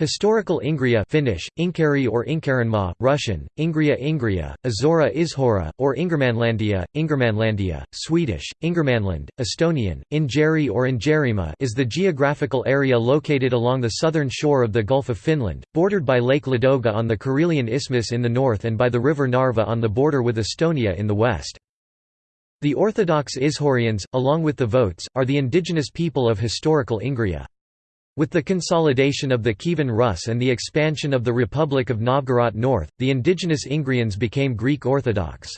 Historical Ingria Finnish, Inkeri or Inkerinmaa, Russian, Ingria Ingria, Azora Izhora, or Ingermanlandia, Ingermanlandia, Swedish, Ingermanland, Estonian, Ingeri or Ingerimaa is the geographical area located along the southern shore of the Gulf of Finland, bordered by Lake Ladoga on the Karelian Isthmus in the north and by the river Narva on the border with Estonia in the west. The Orthodox Izhorians, along with the Votes, are the indigenous people of historical Ingria. With the consolidation of the Kievan Rus and the expansion of the Republic of Novgorod North, the indigenous Ingrians became Greek Orthodox.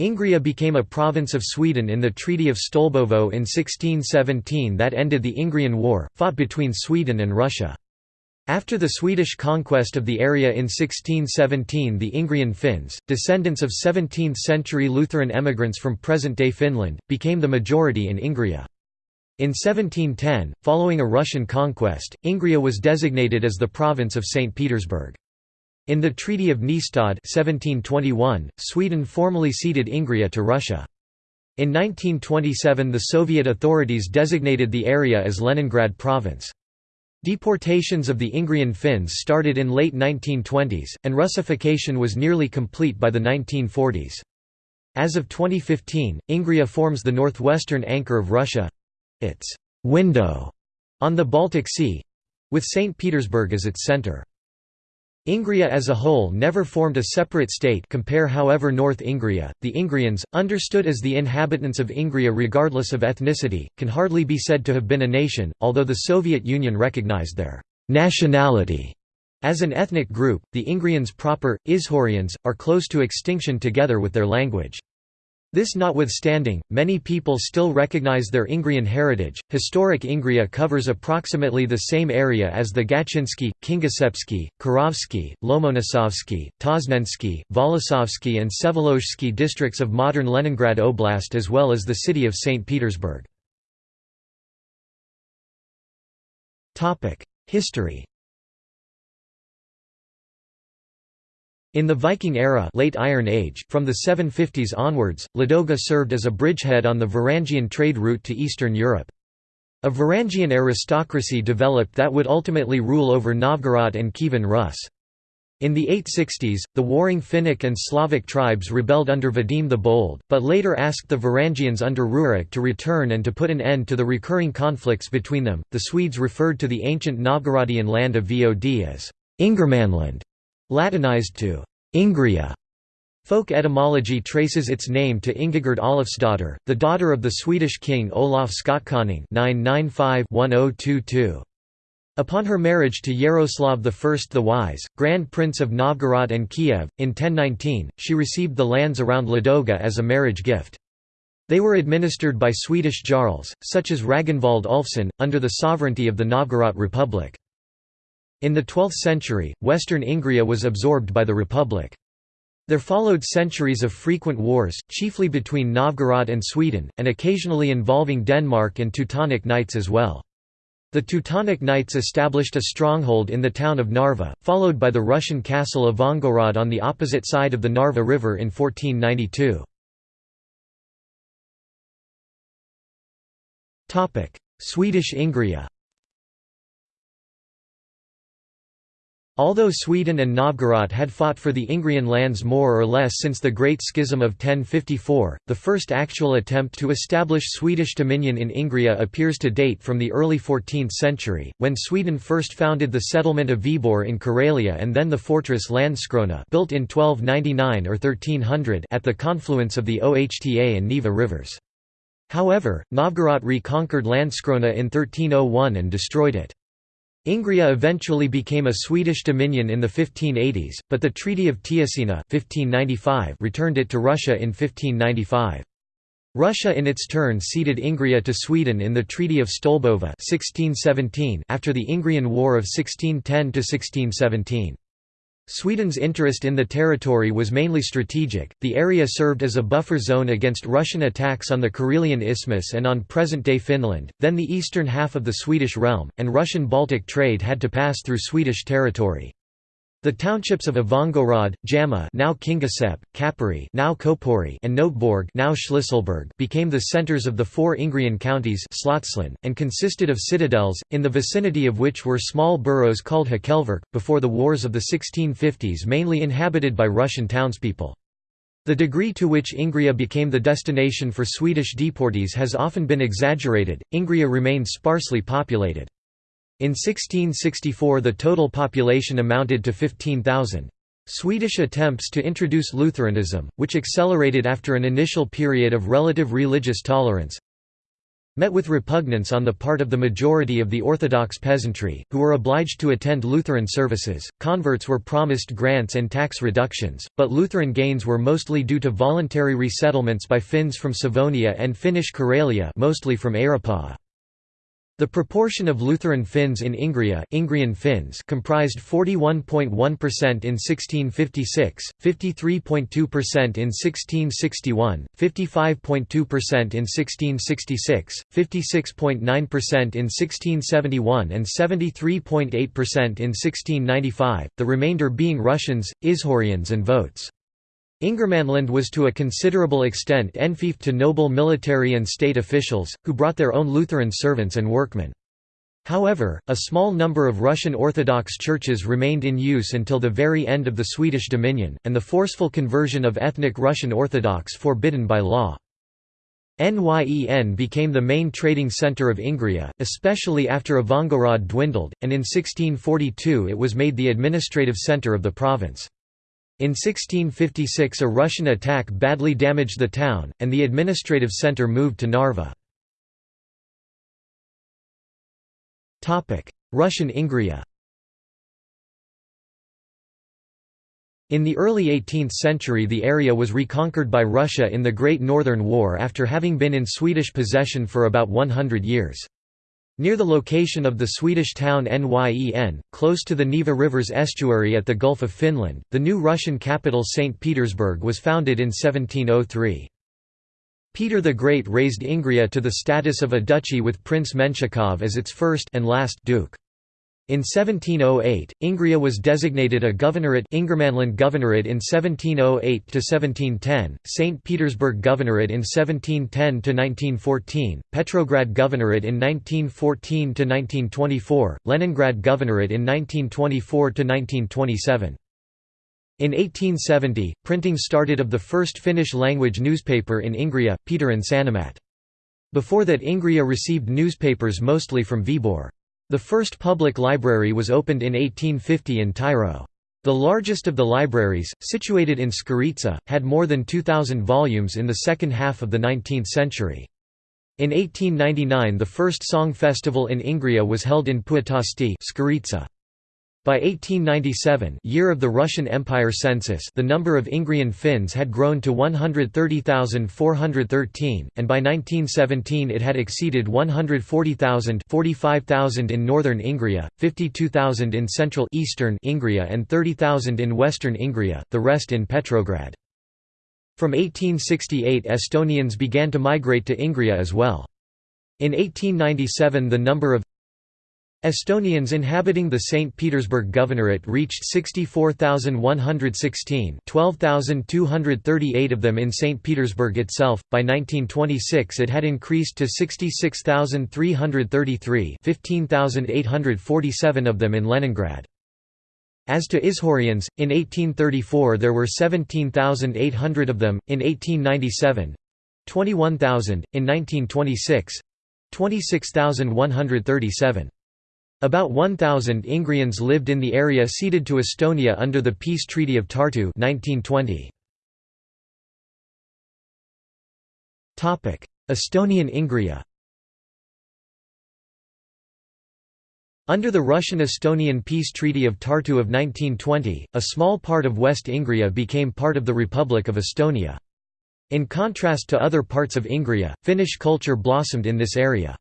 Ingria became a province of Sweden in the Treaty of Stolbovo in 1617 that ended the Ingrian War, fought between Sweden and Russia. After the Swedish conquest of the area in 1617 the Ingrian Finns, descendants of 17th-century Lutheran emigrants from present-day Finland, became the majority in Ingria. In 1710, following a Russian conquest, Ingria was designated as the province of St. Petersburg. In the Treaty of Nystad 1721, Sweden formally ceded Ingria to Russia. In 1927 the Soviet authorities designated the area as Leningrad Province. Deportations of the Ingrian Finns started in late 1920s, and Russification was nearly complete by the 1940s. As of 2015, Ingria forms the northwestern anchor of Russia, its window on the Baltic Sea with St. Petersburg as its center. Ingria as a whole never formed a separate state compare however North Ingria, the Ingrians, understood as the inhabitants of Ingria regardless of ethnicity, can hardly be said to have been a nation, although the Soviet Union recognized their «nationality» as an ethnic group, the Ingrians proper, Ishorians, are close to extinction together with their language. This notwithstanding, many people still recognize their Ingrian heritage. Historic Ingria covers approximately the same area as the Gatchinsky, Kingisepsky, Kirovsky, Lomonosovsky, Tosnensky, Volosovsky, and Vsevolozhsky districts of modern Leningrad Oblast as well as the city of St. Petersburg. History In the Viking era late Iron Age, from the 750s onwards, Ladoga served as a bridgehead on the Varangian trade route to Eastern Europe. A Varangian aristocracy developed that would ultimately rule over Novgorod and Kievan Rus. In the 860s, the warring Finnic and Slavic tribes rebelled under Vadim the Bold, but later asked the Varangians under Rurik to return and to put an end to the recurring conflicts between them. The Swedes referred to the ancient Novgorodian land of Vod as Ingermanland, Latinized to Ingria. Folk etymology traces its name to Ingigerd Olofsdotter, the daughter of the Swedish king Olaf Skotkonung 995-1022. Upon her marriage to Yaroslav I the Wise, Grand Prince of Novgorod and Kiev, in 1019, she received the lands around Ladoga as a marriage gift. They were administered by Swedish jarls, such as Ragnvald Ulfsson, under the sovereignty of the Novgorod Republic. In the 12th century, western Ingria was absorbed by the Republic. There followed centuries of frequent wars, chiefly between Novgorod and Sweden, and occasionally involving Denmark and Teutonic Knights as well. The Teutonic Knights established a stronghold in the town of Narva, followed by the Russian castle of Vongorod on the opposite side of the Narva River in 1492. Swedish Ingria Although Sweden and Novgorod had fought for the Ingrian lands more or less since the Great Schism of 1054, the first actual attempt to establish Swedish dominion in Ingria appears to date from the early 14th century, when Sweden first founded the settlement of Viborg in Karelia and then the fortress Landskrona built in 1299 or 1300 at the confluence of the Okhta and Neva rivers. However, Novgorod reconquered Landskrona in 1301 and destroyed it. Ingria eventually became a Swedish dominion in the 1580s, but the Treaty of Teusina 1595 returned it to Russia in 1595. Russia in its turn ceded Ingria to Sweden in the Treaty of Stolbovo 1617 after the Ingrian War of 1610–1617. Sweden's interest in the territory was mainly strategic, the area served as a buffer zone against Russian attacks on the Karelian Isthmus and on present-day Finland, then the eastern half of the Swedish realm, and Russian Baltic trade had to pass through Swedish territory. The townships of Ivangorod, Jama now Kingisepp, Kapari now Kopori and Noteborg now Shlisselburg became the centers of the four Ingrian counties and consisted of citadels, in the vicinity of which were small boroughs called Hakelverk, before the wars of the 1650s mainly inhabited by Russian townspeople. The degree to which Ingria became the destination for Swedish deportees has often been exaggerated, Ingria remained sparsely populated. In 1664 the total population amounted to 15,000. Swedish attempts to introduce Lutheranism, which accelerated after an initial period of relative religious tolerance, met with repugnance on the part of the majority of the Orthodox peasantry, who were obliged to attend Lutheran services. Converts were promised grants and tax reductions, but Lutheran gains were mostly due to voluntary resettlements by Finns from Savonia and Finnish Karelia, mostly from Äyräpää. The proportion of Lutheran Finns in Ingria Ingrian Finns comprised 41.1% in 1656, 53.2% in 1661, 55.2% in 1666, 56.9% in 1671 and 73.8% in 1695, the remainder being Russians, Izhorians and Votes. Ingermanland was to a considerable extent enfiefed to noble military and state officials, who brought their own Lutheran servants and workmen. However, a small number of Russian Orthodox churches remained in use until the very end of the Swedish dominion, and the forceful conversion of ethnic Russian Orthodox forbidden by law. Nyen became the main trading centre of Ingria, especially after Ivangorod dwindled, and in 1642 it was made the administrative centre of the province. In 1656 a Russian attack badly damaged the town, and the administrative centre moved to Narva. Russian Ingria In the early 18th century the area was reconquered by Russia in the Great Northern War after having been in Swedish possession for about 100 years. Near the location of the Swedish town Nyen, close to the Neva River's estuary at the Gulf of Finland, the new Russian capital St. Petersburg was founded in 1703. Peter the Great raised Ingria to the status of a duchy with Prince Menshikov as its first and last duke. In 1708, Ingria was designated a governorate Ingermanland Governorate in 1708–1710, St. Petersburg Governorate in 1710–1914, Petrograd Governorate in 1914–1924, Leningrad Governorate in 1924–1927. In 1870, printing started of the first Finnish-language newspaper in Ingria, Pietarin Sanomat. Before that Ingria received newspapers mostly from Viborg. The first public library was opened in 1850 in Tyro. The largest of the libraries, situated in Skaritsa, had more than 2,000 volumes in the second half of the 19th century. In 1899 the first song festival in Ingria was held in Puutasti by 1897 year of the Russian Empire census the number of Ingrian Finns had grown to 130,413, and by 1917 it had exceeded 140,000 45,000 in northern Ingria, 52,000 in central eastern Ingria and 30,000 in western Ingria, the rest in Petrograd. From 1868 Estonians began to migrate to Ingria as well. In 1897 the number of Estonians inhabiting the St. Petersburg Governorate reached 64,116 12,238 of them in St. Petersburg itself, by 1926 it had increased to 66,333 15,847 of them in Leningrad. As to Ishorians, in 1834 there were 17,800 of them, in 1897 21,000, in 1926 26,137. About 1,000 Ingrians lived in the area ceded to Estonia under the Peace Treaty of Tartu 1920. Estonian Ingria Under the Russian-Estonian Peace Treaty of Tartu of 1920, a small part of West Ingria became part of the Republic of Estonia. In contrast to other parts of Ingria, Finnish culture blossomed in this area.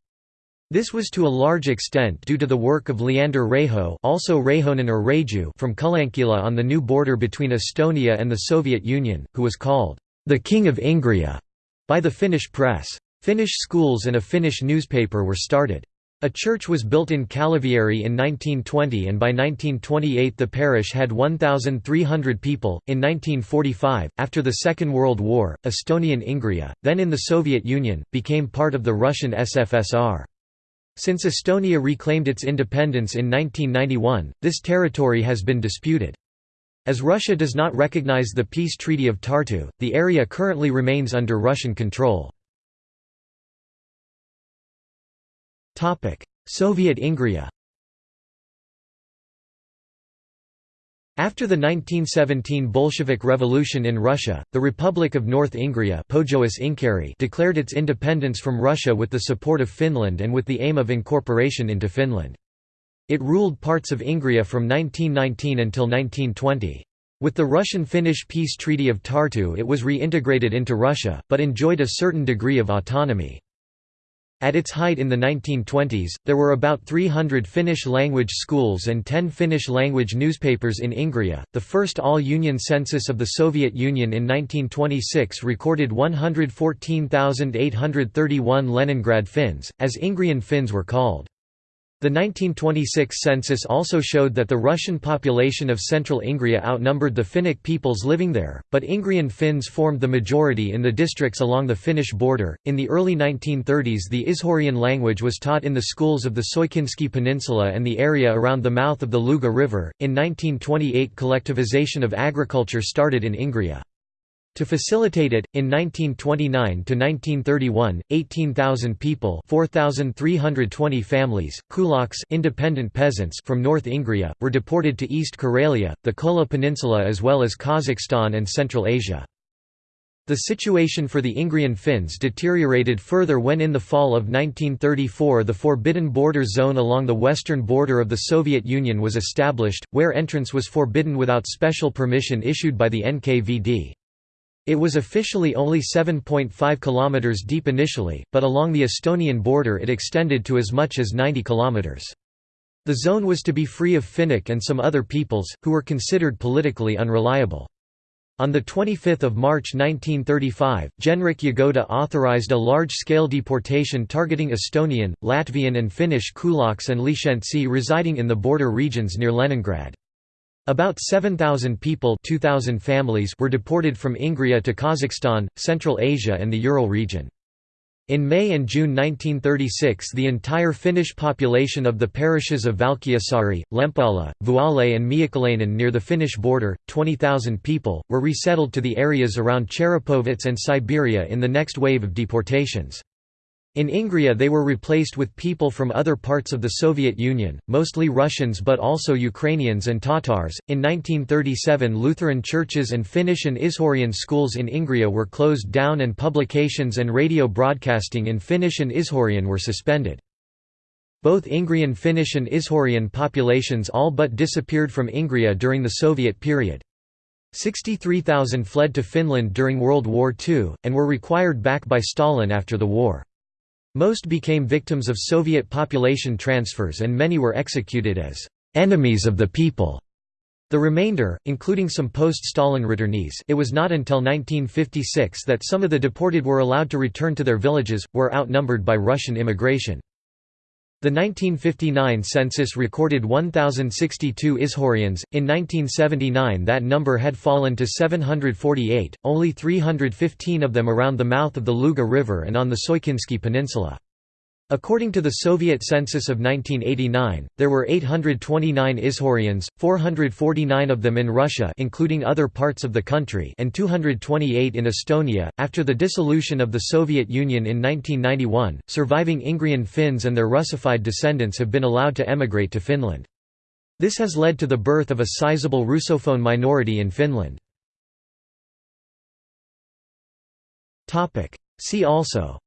This was to a large extent due to the work of Leander Reiho also Reihonen or Reiju from Kalankila on the new border between Estonia and the Soviet Union, who was called, "...the King of Ingria", by the Finnish press. Finnish schools and a Finnish newspaper were started. A church was built in Kalavieri in 1920 and by 1928 the parish had 1,300 people. In 1945, after the Second World War, Estonian Ingria, then in the Soviet Union, became part of the Russian SFSR. Since Estonia reclaimed its independence in 1991, this territory has been disputed. As Russia does not recognize the Peace Treaty of Tartu, the area currently remains under Russian control. Soviet Ingria After the 1917 Bolshevik Revolution in Russia, the Republic of North Ingria declared its independence from Russia with the support of Finland and with the aim of incorporation into Finland. It ruled parts of Ingria from 1919 until 1920. With the Russian-Finnish Peace Treaty of Tartu it was reintegrated into Russia, but enjoyed a certain degree of autonomy. At its height in the 1920s, there were about 300 Finnish-language schools and 10 Finnish-language newspapers in Ingria. The first all-union census of the Soviet Union in 1926 recorded 114,831 Leningrad Finns, as Ingrian Finns were called. The 1926 census also showed that the Russian population of central Ingria outnumbered the Finnic peoples living there, but Ingrian Finns formed the majority in the districts along the Finnish border. In the early 1930s, the Ishorian language was taught in the schools of the Soikinski Peninsula and the area around the mouth of the Luga River. In 1928, collectivization of agriculture started in Ingria. To facilitate it, in 1929–1931, 18,000 people 4,320 families, kulaks independent peasants from North Ingria, were deported to East Karelia, the Kola Peninsula as well as Kazakhstan and Central Asia. The situation for the Ingrian Finns deteriorated further when in the fall of 1934 the Forbidden Border Zone along the western border of the Soviet Union was established, where entrance was forbidden without special permission issued by the NKVD. It was officially only 7.5 km deep initially, but along the Estonian border it extended to as much as 90 km. The zone was to be free of Finnic and some other peoples, who were considered politically unreliable. On 25 March 1935, Genrikh Yagoda authorized a large-scale deportation targeting Estonian, Latvian and Finnish kulaks and Lishentsi residing in the border regions near Leningrad. About 7,000 people 2,000 families were deported from Ingria to Kazakhstan, Central Asia and the Ural region. In May and June 1936 the entire Finnish population of the parishes of Valkeasaari, Lempäala, Vuole and Miehikkälinen near the Finnish border, 20,000 people, were resettled to the areas around Cherepovets and Siberia in the next wave of deportations. In Ingria they were replaced with people from other parts of the Soviet Union, mostly Russians but also Ukrainians and Tatars. In 1937 Lutheran churches and Finnish and Ishorian schools in Ingria were closed down and publications and radio broadcasting in Finnish and Ishorian were suspended. Both Ingrian Finnish and Ishorian populations all but disappeared from Ingria during the Soviet period. 63,000 fled to Finland during World War II, and were required back by Stalin after the war. Most became victims of Soviet population transfers and many were executed as «enemies of the people». The remainder, including some post-Stalin returnees it was not until 1956 that some of the deported were allowed to return to their villages, were outnumbered by Russian immigration. The 1959 census recorded 1,062 Ishorians. In 1979, that number had fallen to 748, only 315 of them around the mouth of the Luga River and on the Soikinski Peninsula. According to the Soviet census of 1989, there were 829 Ishorians, 449 of them in Russia including other parts of the country and 228 in Estonia. After the dissolution of the Soviet Union in 1991, surviving Ingrian Finns and their Russified descendants have been allowed to emigrate to Finland. This has led to the birth of a sizable Russophone minority in Finland. See also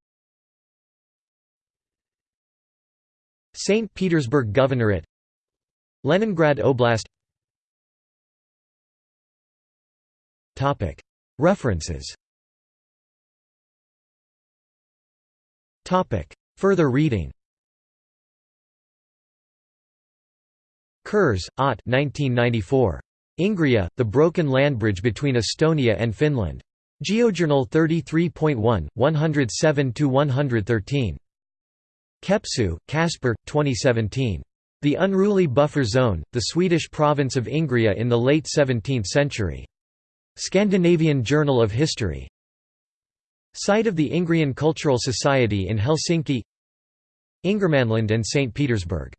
St. Petersburg Governorate Leningrad Oblast References Further reading Kurs, Ott 1994. Ingria, The Broken Land Bridge Between Estonia and Finland. GeoJournal 33.1, 107–113. Kepsu, Casper, 2017. The Unruly Buffer Zone, the Swedish province of Ingria in the late 17th century. Scandinavian Journal of History. Site of the Ingrian Cultural Society in Helsinki Ingermanland and St. Petersburg